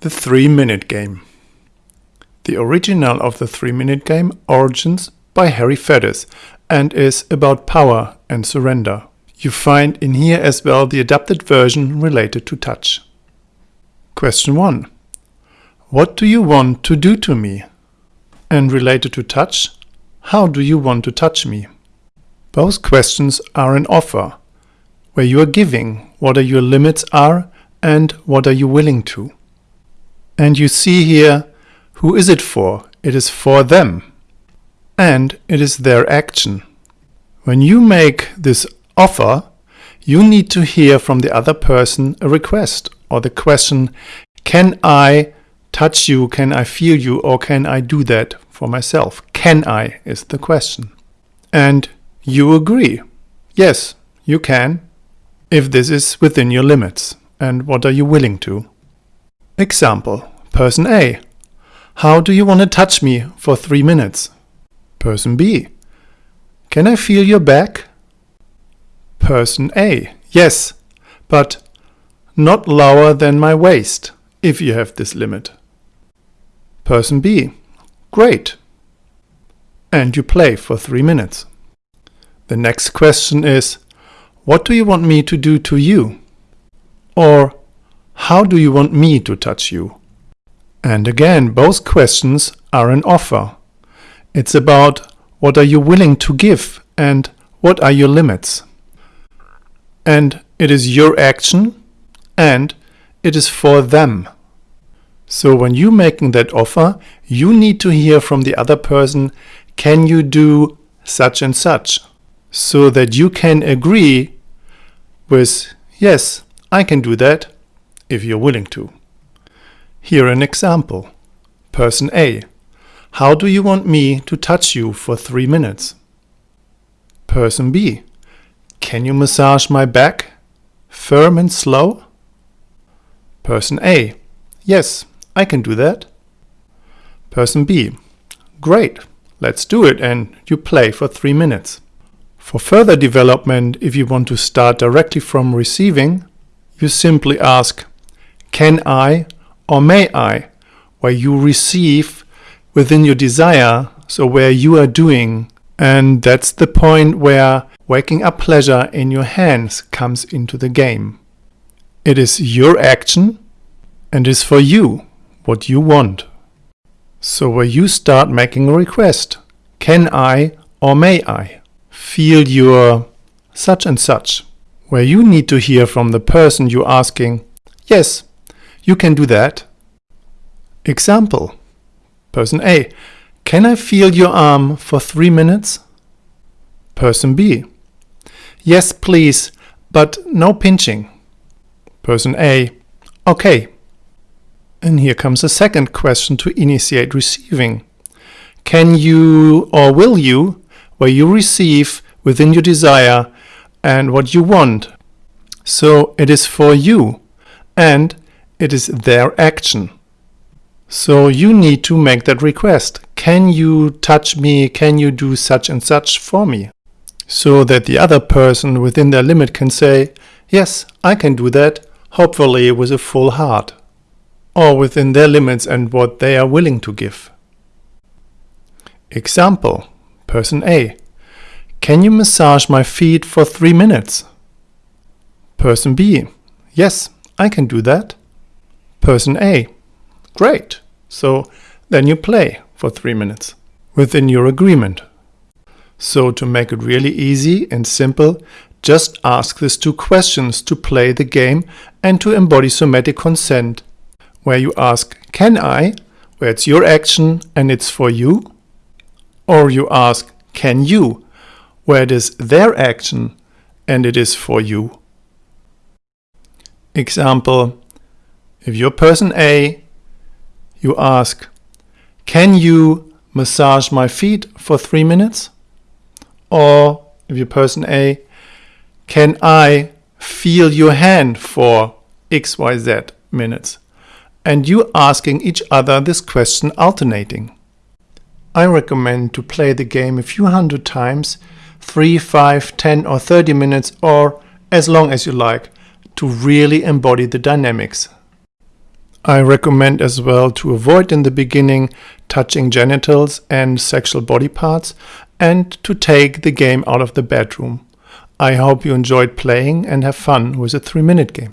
The 3 Minute Game The original of the 3 Minute Game origins by Harry Faddis and is about power and surrender. You find in here as well the adapted version related to touch. Question 1. What do you want to do to me? And related to touch, how do you want to touch me? Both questions are an offer, where you are giving what are your limits are and what are you willing to. And you see here, who is it for? It is for them. And it is their action. When you make this offer, you need to hear from the other person a request or the question, can I touch you, can I feel you, or can I do that for myself? Can I is the question. And you agree. Yes, you can, if this is within your limits. And what are you willing to? Example, person A. How do you want to touch me for three minutes? Person B. Can I feel your back? Person A. Yes, but not lower than my waist, if you have this limit. Person B. Great. And you play for three minutes. The next question is, what do you want me to do to you? Or how do you want me to touch you? And again, both questions are an offer. It's about what are you willing to give and what are your limits. And it is your action and it is for them. So when you're making that offer, you need to hear from the other person, can you do such and such? So that you can agree with, yes, I can do that, if you're willing to. Here an example. Person A. How do you want me to touch you for three minutes? Person B. Can you massage my back? Firm and slow? Person A. Yes, I can do that. Person B. Great, let's do it and you play for three minutes. For further development, if you want to start directly from receiving, you simply ask, can I or may I, where you receive within your desire, so where you are doing. And that's the point where waking up pleasure in your hands comes into the game. It is your action and is for you what you want. So where you start making a request, can I or may I feel your such and such, where you need to hear from the person you're asking, yes, you can do that. Example, person A, can I feel your arm for three minutes? Person B, yes please, but no pinching. Person A, okay. And here comes a second question to initiate receiving. Can you or will you, where you receive within your desire and what you want? So it is for you and it is their action. So you need to make that request. Can you touch me? Can you do such and such for me? So that the other person within their limit can say, yes, I can do that, hopefully with a full heart. Or within their limits and what they are willing to give. Example, person A. Can you massage my feet for three minutes? Person B. Yes, I can do that person A. Great. So then you play for three minutes within your agreement. So to make it really easy and simple, just ask these two questions to play the game and to embody somatic consent, where you ask, can I, where it's your action and it's for you, or you ask, can you, where it is their action and it is for you. Example, if you're person A, you ask, can you massage my feet for three minutes? Or if you're person A, can I feel your hand for XYZ minutes? And you asking each other this question alternating. I recommend to play the game a few hundred times, 3, 5, 10 or 30 minutes or as long as you like, to really embody the dynamics. I recommend as well to avoid in the beginning touching genitals and sexual body parts and to take the game out of the bedroom. I hope you enjoyed playing and have fun with a 3 minute game.